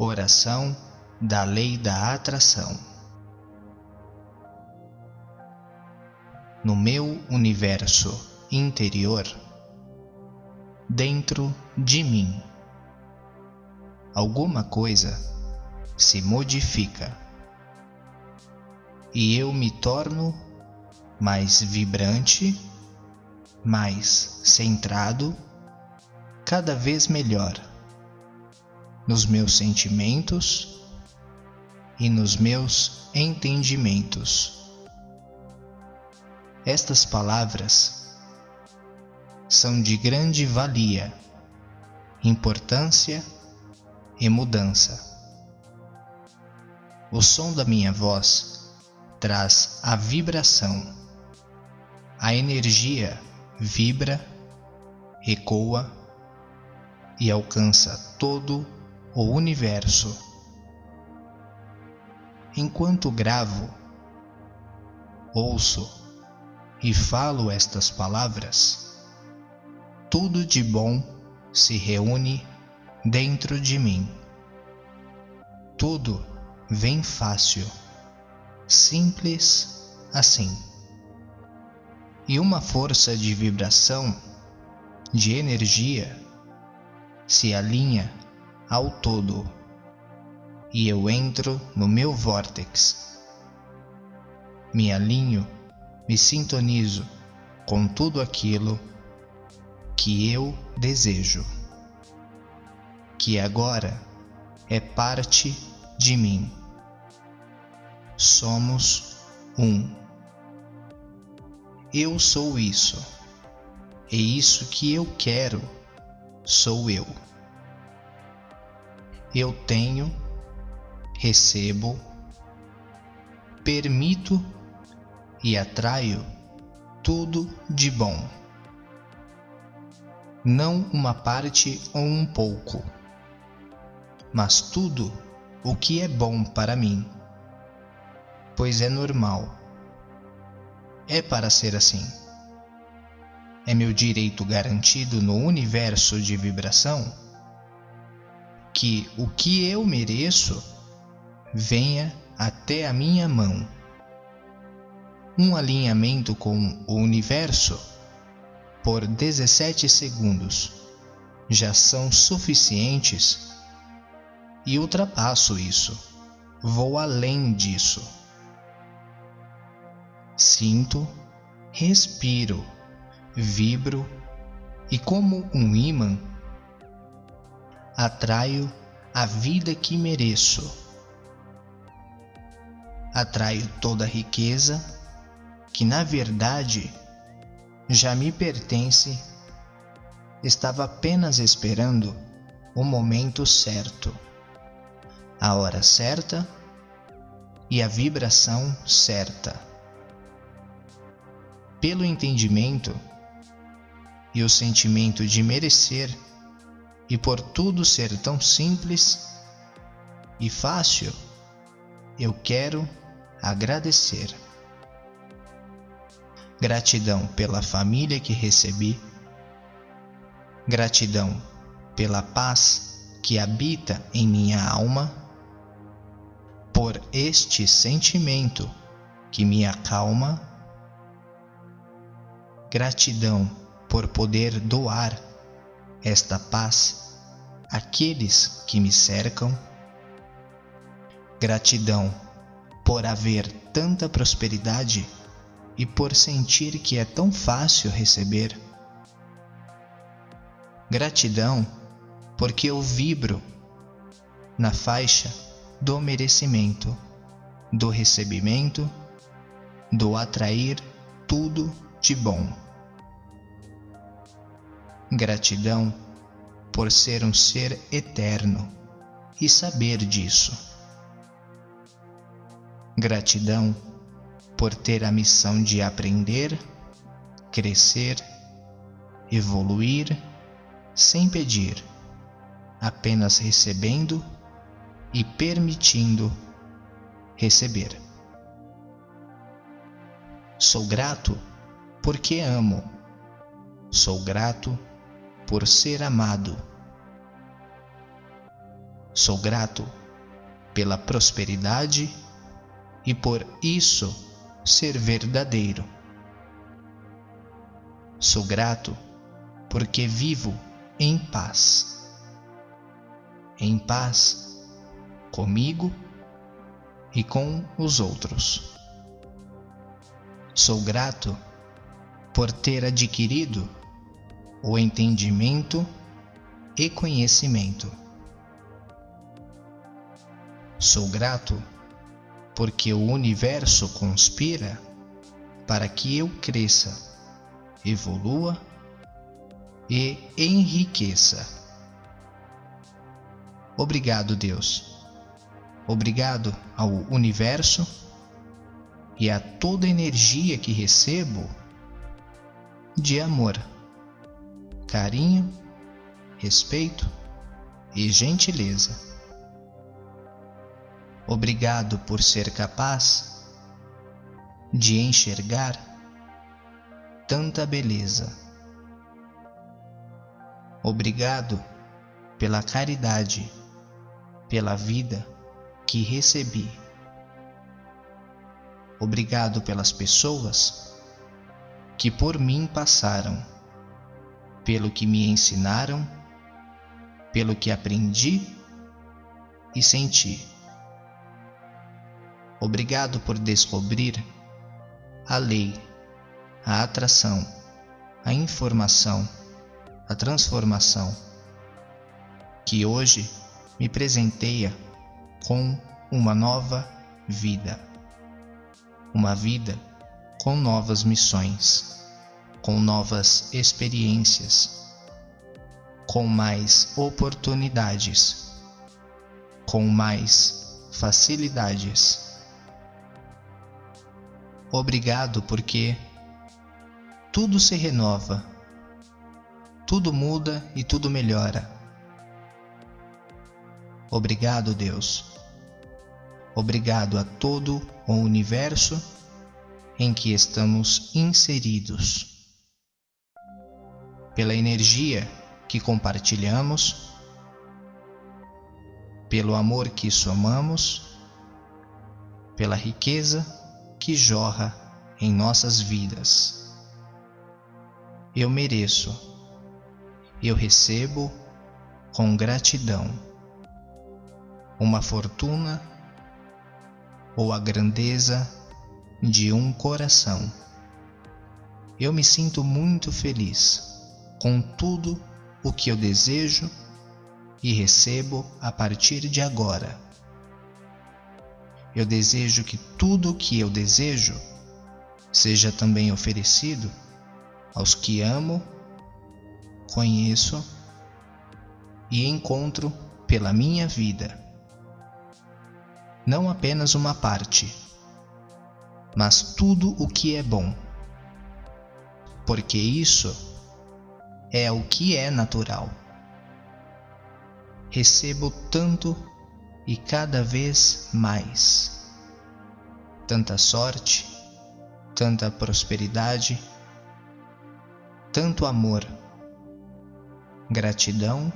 Oração da Lei da Atração. No meu universo interior, dentro de mim, alguma coisa se modifica e eu me torno mais vibrante, mais centrado, cada vez melhor nos meus sentimentos e nos meus entendimentos. Estas palavras são de grande valia, importância e mudança. O som da minha voz traz a vibração. A energia vibra, ecoa e alcança todo o o universo. Enquanto gravo, ouço e falo estas palavras, tudo de bom se reúne dentro de mim. Tudo vem fácil, simples assim. E uma força de vibração, de energia, se alinha ao todo e eu entro no meu vórtex. Me alinho, me sintonizo com tudo aquilo que eu desejo, que agora é parte de mim. Somos um. Eu sou isso, e isso que eu quero sou eu eu tenho, recebo, permito e atraio tudo de bom. Não uma parte ou um pouco, mas tudo o que é bom para mim, pois é normal. É para ser assim. É meu direito garantido no universo de vibração que o que eu mereço venha até a minha mão. Um alinhamento com o universo por 17 segundos já são suficientes e ultrapasso isso. Vou além disso. Sinto, respiro, vibro e, como um imã, atraio a vida que mereço. Atraio toda a riqueza que, na verdade, já me pertence. Estava apenas esperando o momento certo, a hora certa e a vibração certa. Pelo entendimento e o sentimento de merecer, e por tudo ser tão simples e fácil, eu quero agradecer. Gratidão pela família que recebi, gratidão pela paz que habita em minha alma, por este sentimento que me acalma, gratidão por poder doar esta paz àqueles que me cercam. Gratidão por haver tanta prosperidade e por sentir que é tão fácil receber. Gratidão porque eu vibro na faixa do merecimento, do recebimento, do atrair tudo de bom. Gratidão por ser um ser eterno e saber disso. Gratidão por ter a missão de aprender, crescer, evoluir sem pedir, apenas recebendo e permitindo receber. Sou grato porque amo. Sou grato por ser amado. Sou grato pela prosperidade e por isso ser verdadeiro. Sou grato porque vivo em paz. Em paz comigo e com os outros. Sou grato por ter adquirido o entendimento e conhecimento. Sou grato porque o universo conspira para que eu cresça, evolua e enriqueça. Obrigado, Deus. Obrigado ao universo e a toda energia que recebo de amor, carinho, respeito e gentileza. Obrigado por ser capaz de enxergar tanta beleza. Obrigado pela caridade, pela vida que recebi. Obrigado pelas pessoas que por mim passaram, pelo que me ensinaram, pelo que aprendi e senti. Obrigado por descobrir a lei, a atração, a informação, a transformação, que hoje me presenteia com uma nova vida. Uma vida com novas missões, com novas experiências, com mais oportunidades, com mais facilidades. Obrigado porque tudo se renova, tudo muda e tudo melhora. Obrigado, Deus. Obrigado a todo o universo em que estamos inseridos. Pela energia que compartilhamos, pelo amor que somamos, pela riqueza que jorra em nossas vidas. Eu mereço, eu recebo com gratidão uma fortuna ou a grandeza de um coração. Eu me sinto muito feliz com tudo o que eu desejo e recebo a partir de agora. Eu desejo que tudo o que eu desejo seja também oferecido aos que amo, conheço e encontro pela minha vida. Não apenas uma parte mas tudo o que é bom. Porque isso é o que é natural. Recebo tanto e cada vez mais. Tanta sorte, tanta prosperidade, tanto amor. Gratidão,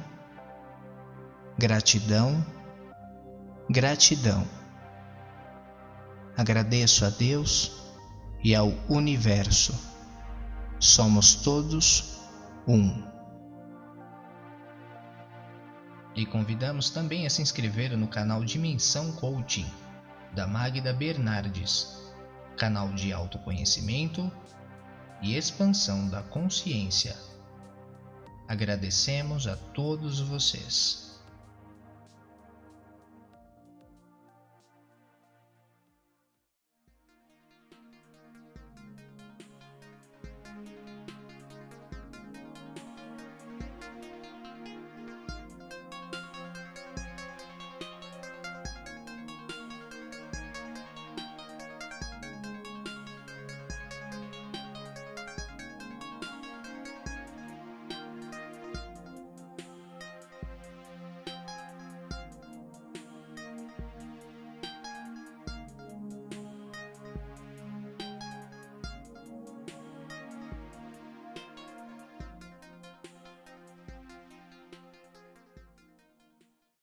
gratidão, gratidão. Agradeço a Deus e ao universo. Somos todos um. E convidamos também a se inscrever no canal Dimensão Coaching, da Magda Bernardes, canal de autoconhecimento e expansão da consciência. Agradecemos a todos vocês.